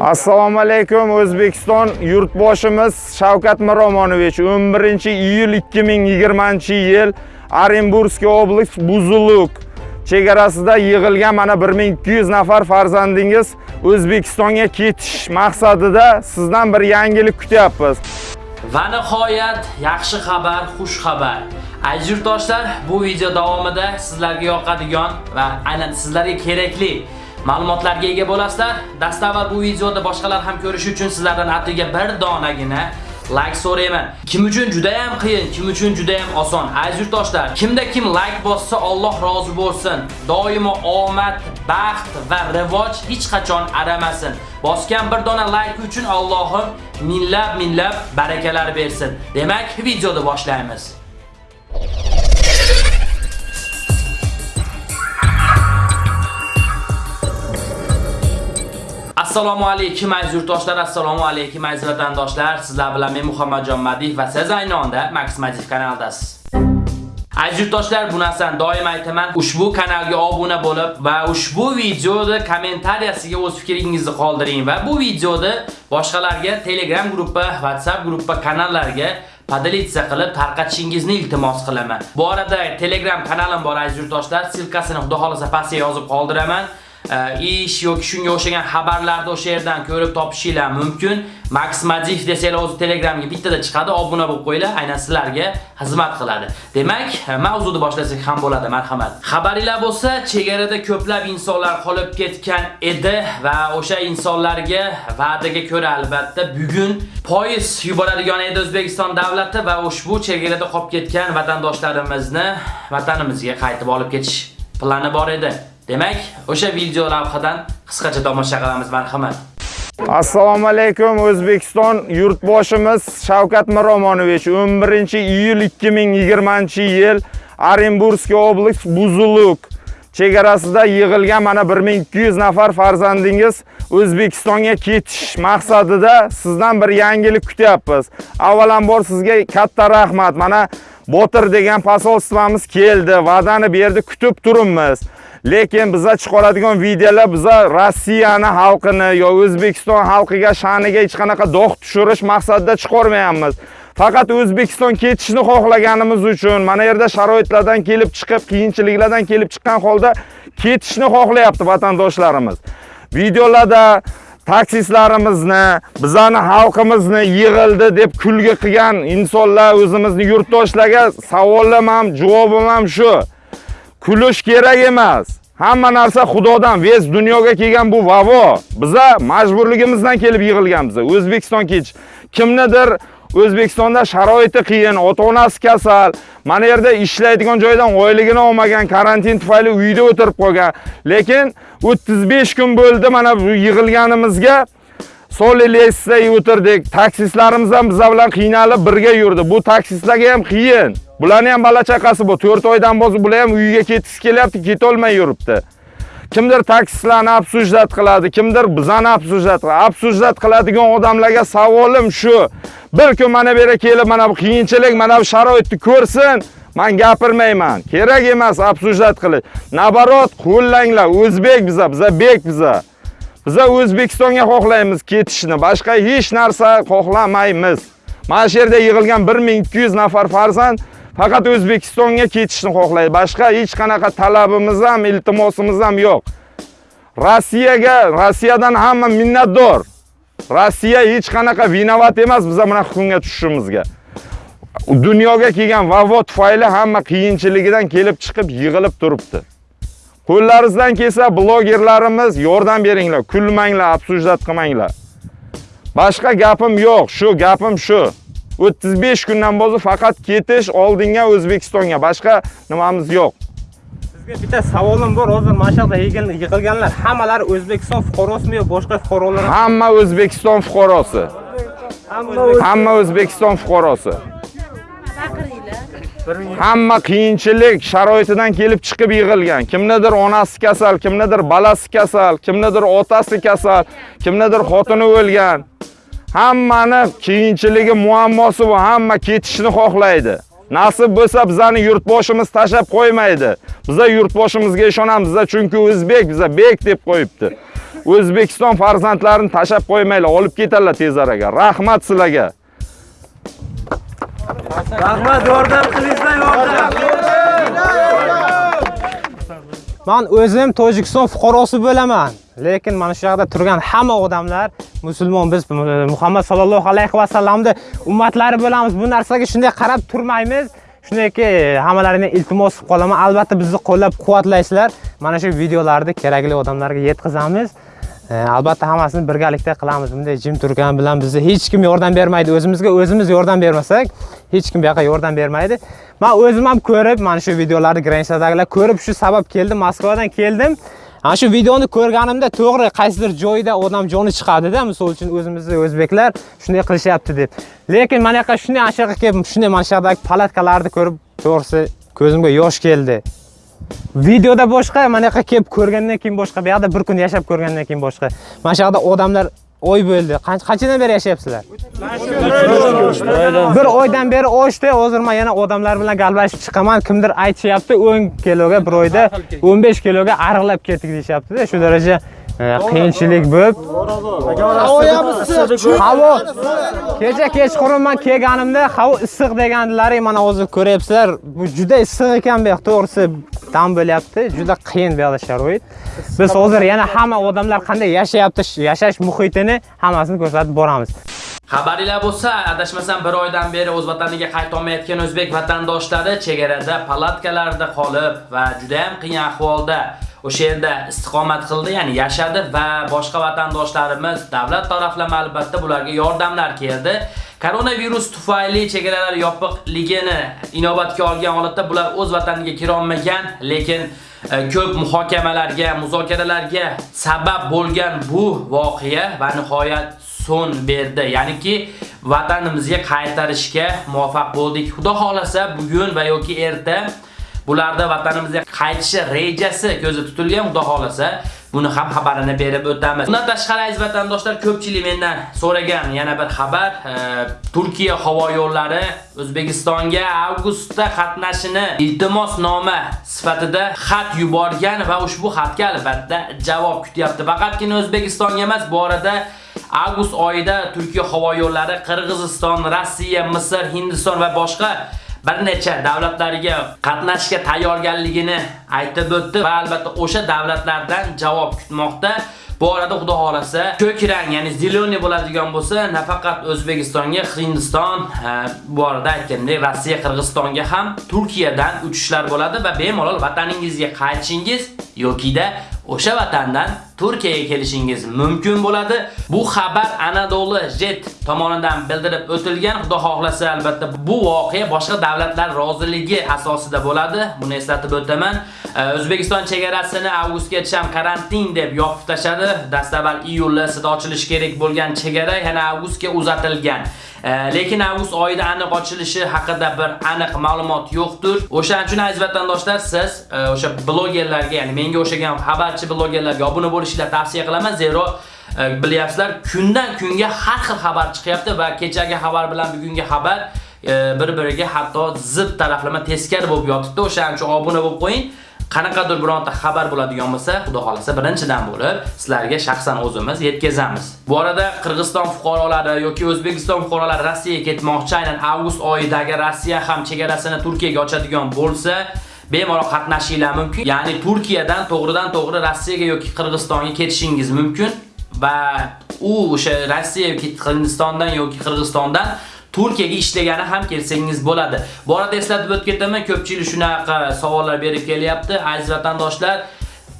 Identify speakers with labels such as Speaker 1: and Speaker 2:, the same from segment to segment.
Speaker 1: assalomu alaykum o'zbekiston yurtboshimiz shavkat miromonovich 11 iyul 2020 yil orenburgskiy oblast buzuluk chegarasida yig'ilgan mana 1200 nafar farzandingiz o'zbekistonga ketish maqsadida sizdan bir yangilik kutyapmiz
Speaker 2: Va nihoyat yaxshi xabar, xush xabar. Aziz yurtdoshlar, bu video davomida sizlarga yoqadigan va aynan sizlarga kerakli ma'lumotlarga ega bo'lasizlar. Dastavval bu videoda boshqalar ham ko'rishi uchun sizlardan atliga bir donagina like so'rayman. Kim uchun juda ham qiyin, kim uchun juda ham oson. Aziz yurtdoshlar, kimda kim like bossa Alloh rozi bo'lsin. Doimo omad, baxt va rivoj hech qachon aramasin. Bosgan bir dona like uchun Allohim minglab minglab barakalar bersin. Demak, videoni boshlaymiz. Assalomu alaykum aziz yurtdoshlar, assalomu alaykum aziz vatandoshlar. Sizlar bilan men Muhammadjon Madiyev va siz ayni onda Max Madiyev kanalidasiz. Aziz yurtdoshlar, bu narsani doim aytaman. Ushbu kanalga obuna bo'lib va ushbu videoda kommentariyasiga o'z fikringizni qoldiring va bu videoda boshqalarga Telegram guruhi, WhatsApp guruhi, kanallarga podelitsiya qilib tarqatishingizni iltimos qilaman. Bu orada Telegram kanalim bor aziz yurtdoshlar, silkasini xudo xolasa pastga yozib qoldiraman. Э, ish yoki shunga o'xshagan xabarlarni o'sha yerdan ko'rib topishinglar mumkin. Max Madif desanglar o'zi Telegramga bittada chiqadi, obuna bo'lib qo'yinglar, aynan sizlarga xizmat qiladi. Demak, e, mavzuni boshlasak ham bo'ladi, marhamat. Xabaringlar bo'lsa, chegarada ko'plab insonlar qolib ketgan edi va o'sha insonlarga va'daga ko'ra albatta bugun poyez yuboradigan edi O'zbekiston davlati va ushbu chegarada qolib ketgan vatandoshlarimizni vatanimizga qaytib olib ketish plani bor edi. Demak, o'sha video lavhadan qisqacha tomosha qilamiz, marhamat.
Speaker 1: assalomu alaykum o'zbekiston yurtboshimiz shavkat miromonovich 11 iyul 2020 yil orenburgskiy oblast buzuluk chegarasida yig'ilgan mana 1200 nafar farzandingiz O'zbekistonga ketish maqsadida sizdan bir yangilik kutyapmiz. Avvalambor sizga katta rahmat. Mana Botir degan posolstvamiz keldi, va'dani berdi, kutib turibmiz. Lekin biza chiqaradigan videolar biza Rossiyani xalqini yo O'zbekiston xalqiga sha'niga hech qanaqa dog' tushirish maqsadida chiqarmayapmiz. Faqat O'zbekiston ketishni xohlaganimiz uchun mana yerda sharoitlardan kelib chiqib, qiyinchiliklardan kelib chiqqan holda ketishni xohlayapti vatandoshlarimiz. Videolarda taksistlarimizni, bizani xalqimizni yig'ildi deb kulgi qilgan insonlar o'zimizni yurtdoshlarga savolim ham, javobim ham shu. Kulish kerak emas. Hamma narsa Xudodan, vez dunyoga kelgan bu vavo. Biza majburligimizdan kelib yig'ilganmiz. O'zbekiston kech. Kimnidir O'zbekistonda sharoiti qiyin, ota-onasi kasal, mana yerda ishlaydigan joydan oyligini olmagan, karantin tufayli uyda o'tirib qolgan. Lekin 35 kun bo'ldi mana bu yig'ilganimizga Solilesda o'tirdik. Taksistlarimiz ham biz bilan qiynalib birga yurdi. Bu taksistlarga ham qiyin. Bularni ham bola chaqasi bor. 4 oydan bosib bular ham uyiga ketgisi kelyapti, ketolmay yuribdi. Kimdir taksistlarni absujdat qiladi, kimdir bizani absujdat qiladi. Absujdat qiladigan odamlarga savolim shu. Bir kun mana bu yerga kelib, mana bu qiyinchilik, mana bu sharoitni ko'rsin, men gapirmayman. Kerak emas absujdat qilish. Nabarot qo'llanglar, o'zbek biza, biza bek biza. Biza O'zbekistonga xohlaymiz ketishni, boshqa hech narsa xohlamaymiz. Mana shu yerda yig'ilgan 1200 nafar farzand faqat O'zbekistonga ketishni xohlaydi. Boshqa hech qanaqa talabimiz ham, iltimosimiz ham yo'q. Rossiyaga, Rossiyadan hamma minnatdor. Rossiya hech qanaqa vinovat emas biz mana hukumga tushishimizga. Dunyoga kelgan vavo tufayli hamma qiyinchiligidan kelib chiqib yig'ilib turibdi. Qo'llaringizdan kelsa blogerlarimiz yordam beringlar, kulmanglar, absujdat qilmanglar. Boshqa gapim yo'q, shu gapim shu. 35 kundan bosib faqat ketish oldinga O'zbekistonga, boshqa nimamiz yo'q.
Speaker 3: Sizga bitta savolim bor. Hozir mana shu yig'ilganlar hammalari O'zbekiston fuqarosimi yo boshqa fuqarolar?
Speaker 1: Hamma O'zbekiston fuqarosi. Hamma O'zbekiston fuqarosi. Hamma qiyinchilik sharoitidan kelib chiqib yig'ilgan. Kimnidir onasi kasal, kimnidir balasi kasal, kimnidir otasi kasal, kimnidir xotini o'lgan. Hammani qiyinchiligi, muammosi va hamma ketishni xohlaydi. Nasib bo'lsa bizani yurtboshimiz tashab qo'ymaydi. Biza yurtboshimizga ishonamiz, biza chunki o'zbek, biza bek deb qo'yibdi. O'zbekiston farzandlarini tashab qo'ymanglar, olib ketadilar tez arada. Rahmat sizlarga.
Speaker 3: Rahmat, yordam qilinglar, yordam. Men o'zim Tojikiston fuqarosi bo'laman, lekin mana shu yerda turgan hamma odamlar musulmon, biz Muhammad sallallohu alayhi vasallamni ummatlari bo'lamiz. Bu narsaga shunday qarab turmaymiz. Shundayki, hammalarini iltimos qilib qolaman. Albatta bizni qo'llab-quvvatlaysizlar. Mana shu videolarni kerakli odamlarga yetkazamiz. E, albatta hammasini birgalikda qilamiz. Bunday jim turgan bilan bizni hech kim yordam bermaydi. O'zimizga o'zimiz yordam bermasak, hech kim bu yoqqa yordam bermaydi. Men o'zim ham ko'rib, mana shu videolarni granitsadagilar ko'rib shu sabab keldim, Moskvadan keldim. Ana shu videoni ko'rganimda to'g'ri qaysidir joyda odam joni chiqadida misol uchun o'zimizni o'zbeklar shunday qilishyapti deb. Lekin mana yoqqa shunday ana shu yoqqa kelib, shunday mana shu yoqdagi palatkalarni ko'rib, to'g'risi ko'zimga yosh keldi. Videoda boshqa, mana yoqqa kelib ko'rgandan keyin boshqa, bu yoqda bir kun yashab ko'rgandan keyin boshqa. Mana shu yoqda odamlar oy bo'ldi. Qanchadan beri yashayapsizlar? Bir oydan beri oshdi. Hozir men yana odamlar bilan galbashib chiqaman. Kimdir aytishyapti 10 kiloga bir oyda 15 kiloga ariqlab ketdik deyapti-da. Shu daraja qiyinchilik bo'lib. Havo kecha kechqurun men kelganimda havo issiq deganlaring mana hozir ko'ryapsizlar. Bu juda issiq ekan bu yoq, to'g'risi dam bo'lyapti. Juda qiyin bu yoqda sharoit. Biz hozir yana hamma odamlar qanday yashayapti, yashash muhitini hammasini ko'rsatib boramiz.
Speaker 2: Xabaringlar bo'lsa, adashmasam bir oydan beri o'z vataniga qayta olmayotgan o'zbek vatandoshlari chegarada palatkalarda qolib va juda ham qiyin ahvolda o'sha yerda istiqomat qildi, ya'ni yashadi va boshqa vatandoshlarimiz davlat taraflama albatta bularga yordamlar keldi. Koronavirus tufayli chegaralar yopiqligini inobatga olgan holatda bular o'z vataniga kira olmagan, lekin e, ko'p muhokamalarga, muzokaralarga sabab bo'lgan bu voqea va nihoyat son berdi. Ya'niki vatanimizga qaytarishga muvaffaq bo'ldik. Xudo xolasa bugun va yoki erta bularda vatanimizga qaytishi rejasi ko'zda tutilgan. Xudo xolasa buni ham xabarini berib o'tamiz. Bundan tashqari aziz vatandoshlar ko'pchilik mendan so'ragan yana bir xabar, e, Turkiya havo yo'llari O'zbekistonga avgustda qatnashini iltimosnoma sifatida xat yuborgan va ushbu xatga albatta javob kutyapti. Faqatgina O'zbekistonga emas, bu orada avgust oyida Turkiya havo yo'llari Qirg'iziston, Rossiya, Misr, Hindiston va boshqa bir necha davlatlarga qatnashishga tayyorgarligini aytib o'tdi va albatta o'sha davlatlardan javob kutmoqda. Bu orada xudo xolasa ko'k rang, ya'ni zeleniy bo'ladigan bo'lsa, nafaqat O'zbekistonga, Hindiston, e, bu orada aytgandek Rossiya, Qirg'izistonga ham Turkiyadan uchishlar bo'ladi va bemalol vataningizga qaytishingiz yokida o'sha vatandan Turkiyaga kelishingiz mumkin bo'ladi. Bu xabar Anadolu Jet tomonidan bildirib o'tilgan. Xudo xohlasa albatta bu voqea boshqa davlatlar roziligi asosida bo'ladi. Buni eslatib o'taman. O'zbekiston chegarasini avgustgacha ham karantin deb yopib tashadi. Dastavval iyulda sida ochilishi kerak bo'lgan chegara yana avgustga uzatilgan. Э, lekin avgust oyida aniq ochilishi haqida bir aniq ma'lumot yo'qdir. O'shaning uchun aziz vatandoshlar siz e, o'sha blogerlarga, ya'ni menga o'xshagan xabarchi blogerlarga obuna bo'lishinglarni tavsiya qilaman, zero e, bilyapsizlar, kundan kunga har xil xabar chiqyapti va kechagi xabar bilan bugungi xabar e, bir-biriga hatto zid taraflama teskari bo'lib yotibdi. O'shaning uchun obuna bo'lib qo'ying. Qanaqadir bironta xabar bo'ladigan bo'lsa, xudo xolasa birinchidan bo'lib sizlarga shaxsan o'zimiz yetkazamiz. Bu arada Qirg'iziston fuqarolari yoki O'zbekiston fuqarolari Rossiyaga ketmoqchi, aynan avgust oyidagi Rossiya ham chegarasini Turkiyaga ochadigan bo'lsa, bemalol qatnashinglar mumkin. Ya'ni Turkiyadan to'g'ridan to'g'ri Rossiyaga yoki Qirg'izistonga ketishingiz mumkin va u o'sha Rossiya yoki Hindistondan yoki Qirg'izistondan Turkiyaga ishlagani ham kelsangiz bo'ladi. Bu arada eslatib o'tib ketaman, ko'pchilik shunaqa savollar berib kelyapti. Aziz vatandoshlar,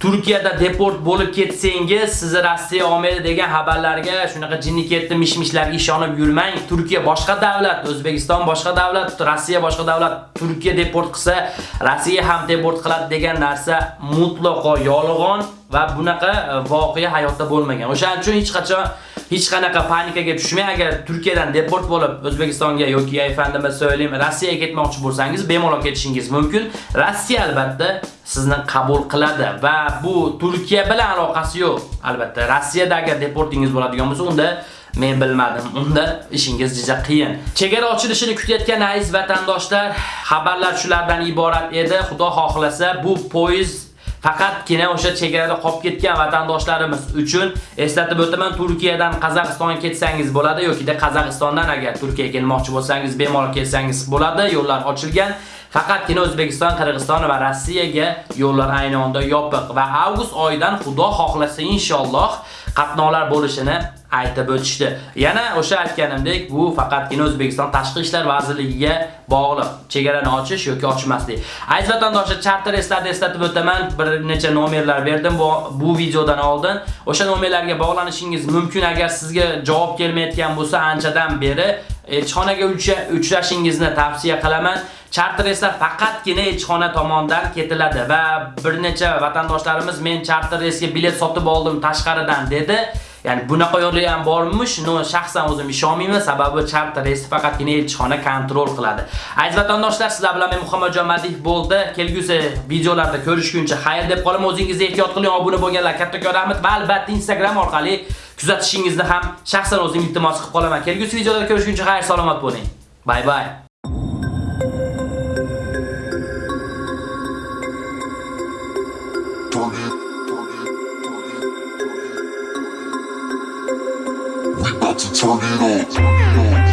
Speaker 2: Turkiyada deport bo'lib ketsangiz, sizni Rossiya olmaydi degan xabarlarga, shunaqa jinni ketdi mishmishlarga ishonib yurmang. Turkiya boshqa davlat, O'zbekiston boshqa davlat, Rossiya boshqa davlat. Turkiya deport qilsa, Rossiya ham deport qiladi degan narsa mutlaqo yolg'on va bunaqa e, voqea hayotda bo'lmagan. O'shaning uchun hech qachon hech qanaqa panikaga tushmang. Agar Turkiyadan deport bo'lib O'zbekistonga yoki ayfandima söyleyim, Rossiyaga ketmoqchi bo'lsangiz, bemalol ketishingiz mumkin. Rossiya albatta sizni qabul qiladi va bu Turkiya bilan aloqasi yo'q. Albatta, Rossiyada agar deportingiz bo'ladigan bo'lsa, unda men bilmadim. Unda ishingiz juda qiyin. Chegara ochilishini kutayotgan aziz vatandoshlar, xabarlar shulardan iborat edi. Xudo xohlasa bu poyezd faqatgina o'sha chegarada qolib ketgan vatandoshlarimiz uchun eslatib o'taman, Turkiyadan Qozog'istonga ketsangiz bo'ladi yoki Qozog'istondan agar Turkiyaga kelmoqchi bo'lsangiz bemalol kelsangiz bo'ladi. Yo'llar ochilgan. Faqatgina O'zbekiston, Qirg'iziston va Rossiyaga yo'llar ayni onda yopiq va avgust oyidan Xudo xohlasa inshaalloh qatnovlar bo'lishini aytib o'tishdi. Yana o'sha aytganimdek, bu faqatgina O'zbekiston Tashqi ishlar vazirligiga bog'liq. Chegarani ochish yoki ochmaslik. Aziz vatandoshlar, charter eslatib eslatib o'taman. Bir necha nomerlar berdim bu, bu videodan oldin. O'sha nomerlarga bog'lanishingiz mumkin agar sizga javob kelmayotgan bo'lsa anchadan beri elchixonaga uchrashingizni tavsiya qilaman. Charter reyslar faqatgina elchixona tomonidan ketiladi va bir necha vatandoshlarimiz men charter reysga bilet sotib oldim tashqaridan dedi. Ya'ni bunaqa yo'li ham bormish, no shaxsan o'zim ishonmayman, sababi charter reysi faqatgina elchixona kontrol qiladi. Aziz vatandoshlar, sizlar bilan men Muhammadjon Madiyev bo'ldi. Kelgusi videolarda ko'rishguncha xayr deb qolaman. O'zingizni ehtiyot qiling, obuna bo'lganlar kattakon rahmat va albatta Instagram orqali kuzatishingizni ham shaxsan o'zim iltimos qilib qolaman. Kelgusi videolarda ko'rishguncha xayr, salomat bo'ling. Bye bye.
Speaker 4: つ紡ぎろ